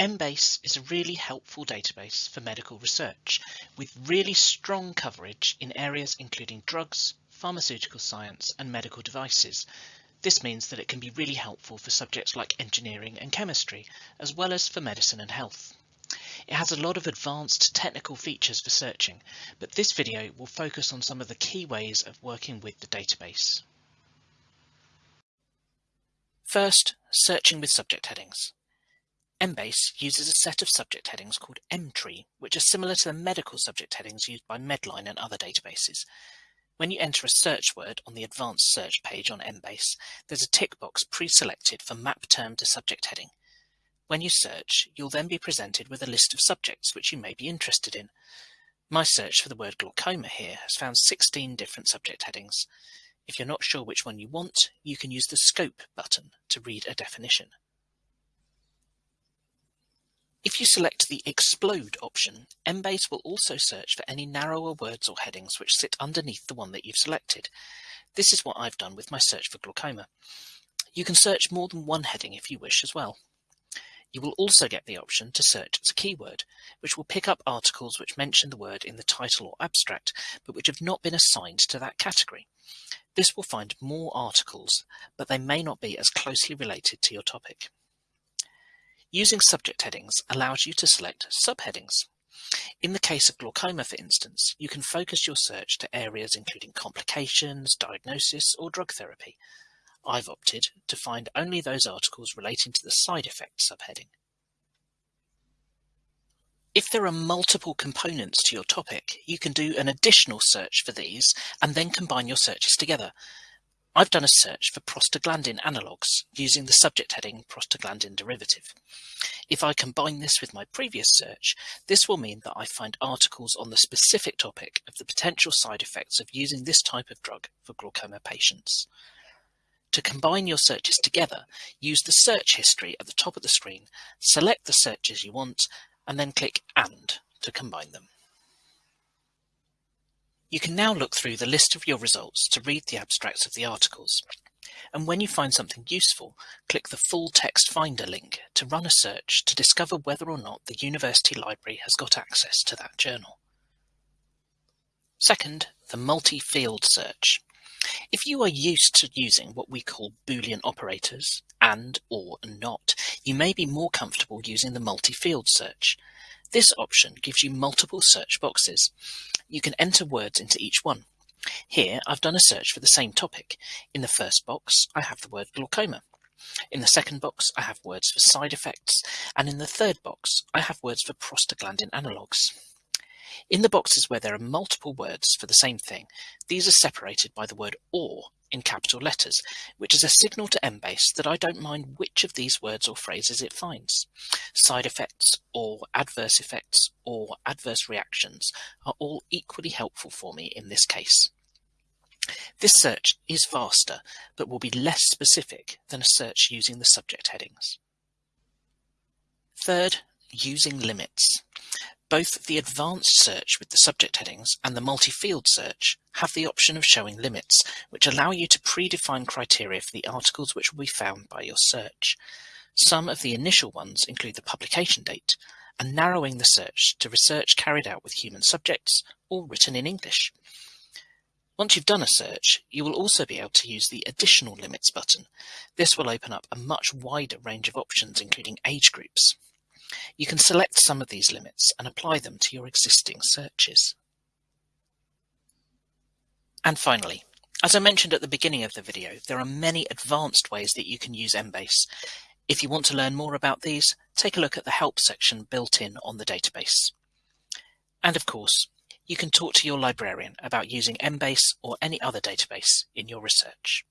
Embase is a really helpful database for medical research with really strong coverage in areas including drugs, pharmaceutical science and medical devices. This means that it can be really helpful for subjects like engineering and chemistry, as well as for medicine and health. It has a lot of advanced technical features for searching, but this video will focus on some of the key ways of working with the database. First, searching with subject headings. Embase uses a set of subject headings called Emtree, which are similar to the medical subject headings used by Medline and other databases. When you enter a search word on the advanced search page on Embase, there's a tick box pre-selected for map term to subject heading. When you search, you'll then be presented with a list of subjects which you may be interested in. My search for the word glaucoma here has found 16 different subject headings. If you're not sure which one you want, you can use the Scope button to read a definition. If you select the Explode option, Embase will also search for any narrower words or headings which sit underneath the one that you've selected. This is what I've done with my search for glaucoma. You can search more than one heading if you wish as well. You will also get the option to search as a keyword, which will pick up articles which mention the word in the title or abstract, but which have not been assigned to that category. This will find more articles, but they may not be as closely related to your topic. Using subject headings allows you to select subheadings. In the case of glaucoma, for instance, you can focus your search to areas including complications, diagnosis, or drug therapy. I've opted to find only those articles relating to the side effect subheading. If there are multiple components to your topic, you can do an additional search for these and then combine your searches together. I've done a search for prostaglandin analogues using the subject heading prostaglandin derivative. If I combine this with my previous search, this will mean that I find articles on the specific topic of the potential side effects of using this type of drug for glaucoma patients. To combine your searches together, use the search history at the top of the screen, select the searches you want, and then click AND to combine them. You can now look through the list of your results to read the abstracts of the articles. And when you find something useful, click the Full Text Finder link to run a search to discover whether or not the university library has got access to that journal. Second, the multi-field search. If you are used to using what we call Boolean operators, and, or, not, you may be more comfortable using the multi-field search. This option gives you multiple search boxes. You can enter words into each one. Here I've done a search for the same topic. In the first box I have the word glaucoma. In the second box I have words for side effects and in the third box I have words for prostaglandin analogues. In the boxes where there are multiple words for the same thing, these are separated by the word OR in capital letters, which is a signal to Embase that I don't mind which of these words or phrases it finds. Side effects or adverse effects or adverse reactions are all equally helpful for me in this case. This search is faster, but will be less specific than a search using the subject headings. Third, using limits. Both the advanced search with the subject headings and the multi-field search have the option of showing limits, which allow you to predefine criteria for the articles which will be found by your search. Some of the initial ones include the publication date, and narrowing the search to research carried out with human subjects or written in English. Once you've done a search, you will also be able to use the Additional Limits button. This will open up a much wider range of options including age groups. You can select some of these limits and apply them to your existing searches. And finally, as I mentioned at the beginning of the video, there are many advanced ways that you can use Embase. If you want to learn more about these, take a look at the help section built in on the database. And of course, you can talk to your librarian about using Embase or any other database in your research.